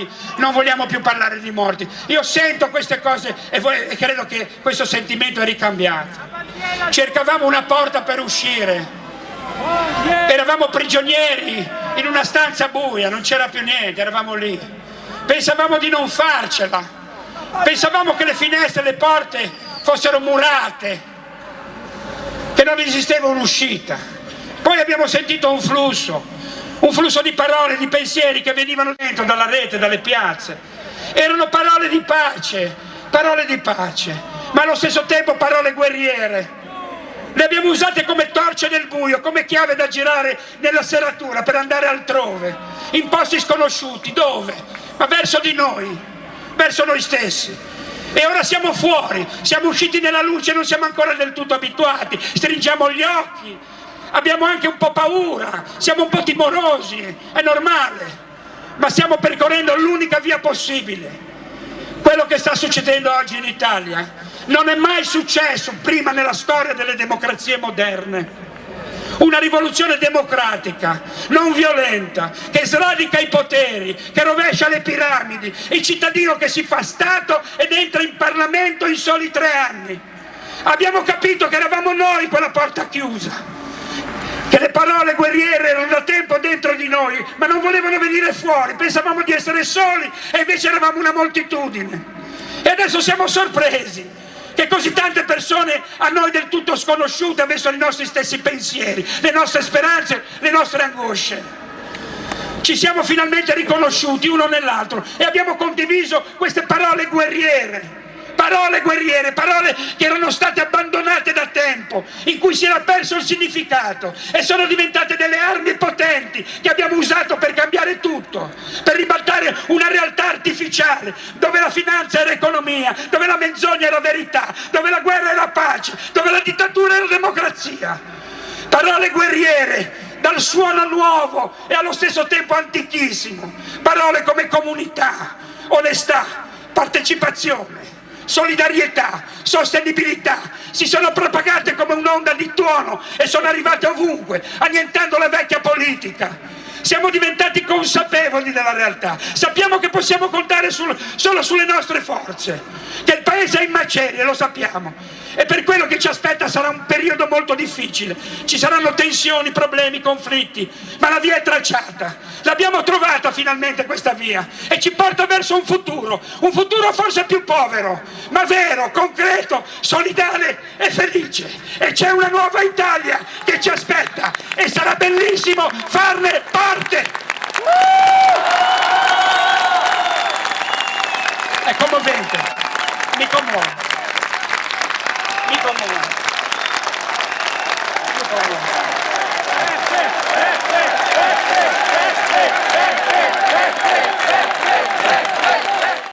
morti, non vogliamo più parlare di morti. Io sento queste cose e, e credo che questo sentimento è ricambiato. Cercavamo una porta per uscire, eravamo prigionieri in una stanza buia, non c'era più niente, eravamo lì. Pensavamo di non farcela, pensavamo che le finestre e le porte fossero murate, che non esisteva un'uscita. Poi abbiamo sentito un flusso, un flusso di parole, di pensieri che venivano dentro dalla rete, dalle piazze. Erano parole di pace, parole di pace, ma allo stesso tempo parole guerriere. Le abbiamo usate come torce nel buio, come chiave da girare nella serratura per andare altrove, in posti sconosciuti. Dove? Ma verso di noi, verso noi stessi. E ora siamo fuori, siamo usciti nella luce, non siamo ancora del tutto abituati, stringiamo gli occhi, abbiamo anche un po' paura, siamo un po' timorosi, è normale, ma stiamo percorrendo l'unica via possibile. Quello che sta succedendo oggi in Italia non è mai successo prima nella storia delle democrazie moderne una rivoluzione democratica, non violenta, che sradica i poteri, che rovescia le piramidi, il cittadino che si fa Stato ed entra in Parlamento in soli tre anni. Abbiamo capito che eravamo noi quella porta chiusa, che le parole guerriere erano da tempo dentro di noi, ma non volevano venire fuori, pensavamo di essere soli e invece eravamo una moltitudine. E adesso siamo sorpresi che così tante persone a noi del tutto sconosciute avessero i nostri stessi pensieri, le nostre speranze, le nostre angosce. Ci siamo finalmente riconosciuti uno nell'altro e abbiamo condiviso queste parole guerriere parole guerriere, parole che erano state abbandonate da in cui si era perso il significato e sono diventate delle armi potenti che abbiamo usato per cambiare tutto, per ribaltare una realtà artificiale dove la finanza era economia, dove la menzogna era verità, dove la guerra era pace, dove la dittatura era democrazia. Parole guerriere dal suono nuovo e allo stesso tempo antichissimo, parole come comunità, onestà, partecipazione solidarietà, sostenibilità, si sono propagate come un'onda di tuono e sono arrivate ovunque, annientando la vecchia politica. Siamo diventati consapevoli della realtà, sappiamo che possiamo contare sul, solo sulle nostre forze, che il paese è in macerie, lo sappiamo, e per quello che ci aspetta sarà un periodo molto difficile, ci saranno tensioni, problemi, conflitti, ma la via è tracciata, l'abbiamo trovata finalmente questa via e ci porta verso un futuro, un futuro forse più povero, ma vero, concreto, solidale e felice. E c'è una nuova Italia che ci aspetta e sarà bellissimo farne parte. È commovente, mi commuove. Nico Moura.